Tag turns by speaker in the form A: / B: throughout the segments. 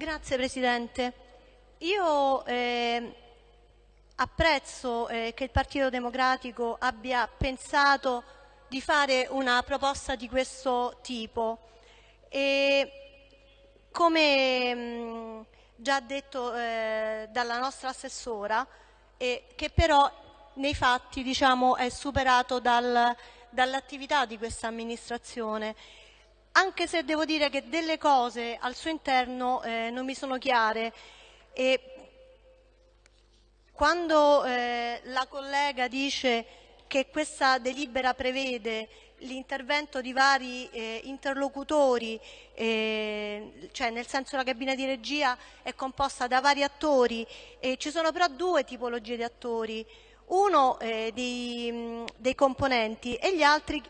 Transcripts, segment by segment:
A: Grazie Presidente. Io eh, apprezzo eh, che il Partito Democratico abbia pensato di fare una proposta di questo tipo e come mh, già detto eh, dalla nostra assessora, che però nei fatti diciamo, è superato dal, dall'attività di questa amministrazione anche se devo dire che delle cose al suo interno eh, non mi sono chiare. E quando eh, la collega dice che questa delibera prevede l'intervento di vari eh, interlocutori, eh, cioè nel senso la cabina di regia è composta da vari attori, e ci sono però due tipologie di attori, uno eh, dei, dei componenti e gli altri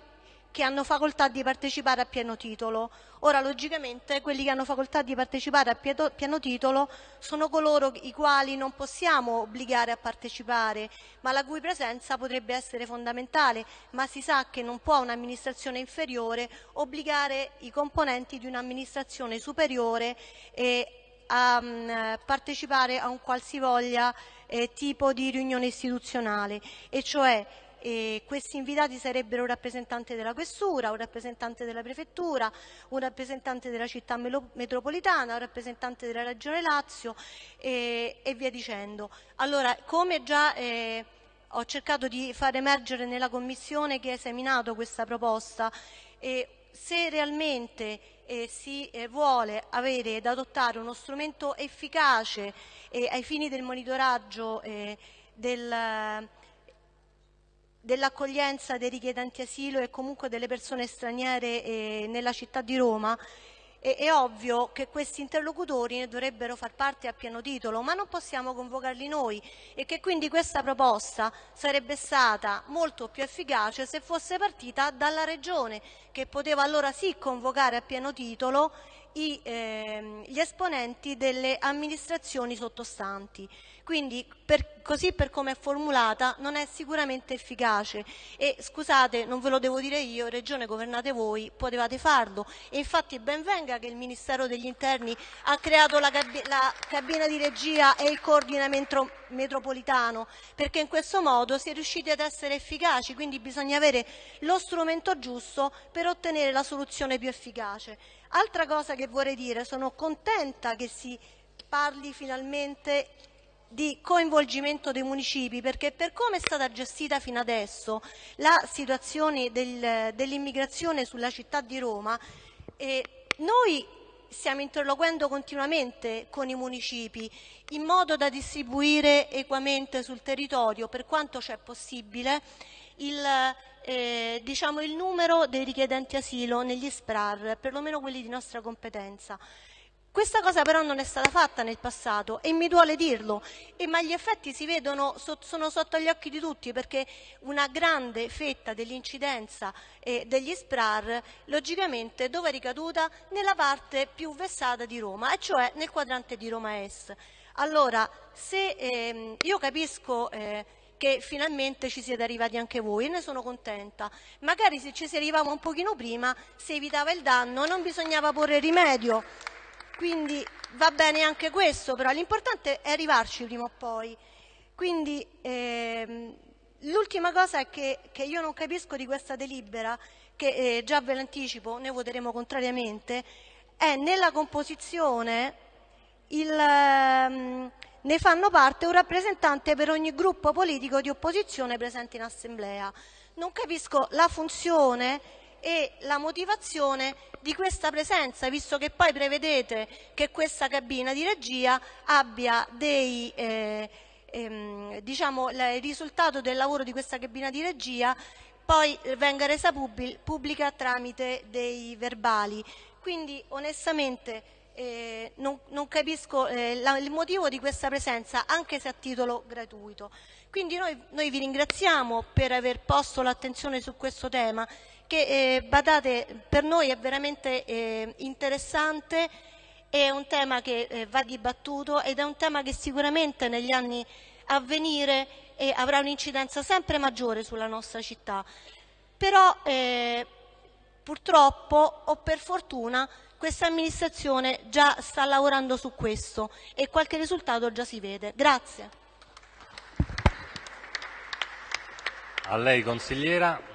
A: che hanno facoltà di partecipare a pieno titolo. Ora, logicamente, quelli che hanno facoltà di partecipare a pieno titolo sono coloro i quali non possiamo obbligare a partecipare, ma la cui presenza potrebbe essere fondamentale, ma si sa che non può un'amministrazione inferiore obbligare i componenti di un'amministrazione superiore eh, a partecipare a un qualsivoglia eh, tipo di riunione istituzionale, e cioè e questi invitati sarebbero un rappresentante della questura, un rappresentante della prefettura, un rappresentante della città metropolitana, un rappresentante della regione Lazio e, e via dicendo. Allora, come già eh, ho cercato di far emergere nella commissione che ha esaminato questa proposta, eh, se realmente eh, si eh, vuole avere ed adottare uno strumento efficace eh, ai fini del monitoraggio eh, del dell'accoglienza dei richiedenti asilo e comunque delle persone straniere eh, nella città di Roma, è, è ovvio che questi interlocutori ne dovrebbero far parte a pieno titolo, ma non possiamo convocarli noi e che quindi questa proposta sarebbe stata molto più efficace se fosse partita dalla Regione, che poteva allora sì convocare a pieno titolo i, eh, gli esponenti delle amministrazioni sottostanti. Quindi per, così per come è formulata non è sicuramente efficace e scusate non ve lo devo dire io, regione governate voi, potevate farlo e infatti ben venga che il Ministero degli Interni ha creato la, cab la cabina di regia e il coordinamento metropolitano perché in questo modo si è riusciti ad essere efficaci, quindi bisogna avere lo strumento giusto per ottenere la soluzione più efficace. Altra cosa che vorrei dire, sono contenta che si parli finalmente di coinvolgimento dei municipi perché per come è stata gestita fino adesso la situazione del, dell'immigrazione sulla città di Roma, eh, noi stiamo interloquendo continuamente con i municipi in modo da distribuire equamente sul territorio per quanto c'è possibile il, eh, diciamo, il numero dei richiedenti asilo negli SPRAR, perlomeno quelli di nostra competenza. Questa cosa però non è stata fatta nel passato e mi duole dirlo, e, ma gli effetti si vedono, so, sono sotto gli occhi di tutti perché una grande fetta dell'incidenza eh, degli SPRAR logicamente dove è ricaduta? Nella parte più vessata di Roma, e cioè nel quadrante di Roma Est. Allora, se ehm, io capisco eh, che finalmente ci siete arrivati anche voi e ne sono contenta. Magari se ci si arrivava un pochino prima si evitava il danno, non bisognava porre rimedio. Quindi va bene anche questo, però l'importante è arrivarci prima o poi. Quindi ehm, l'ultima cosa che, che, io non capisco di questa delibera, che eh, già ve l'anticipo, ne voteremo contrariamente, è nella composizione il... Ehm, ne fanno parte un rappresentante per ogni gruppo politico di opposizione presente in assemblea. Non capisco la funzione e la motivazione di questa presenza, visto che poi prevedete che questa cabina di regia abbia dei, eh, ehm, diciamo, il risultato del lavoro di questa cabina di regia poi venga resa pubblica tramite dei verbali. Quindi onestamente eh, non, non, capisco eh, la, il motivo di questa presenza, anche se a titolo gratuito. Quindi noi, noi vi ringraziamo per aver posto l'attenzione su questo tema, che eh, badate, per noi è veramente eh, interessante, è un tema che eh, va dibattuto ed è un tema che sicuramente negli anni a venire eh, avrà un'incidenza sempre maggiore sulla nostra città. Però purtroppo o per fortuna questa amministrazione già sta lavorando su questo e qualche risultato già si vede. Grazie.
B: A lei consigliera.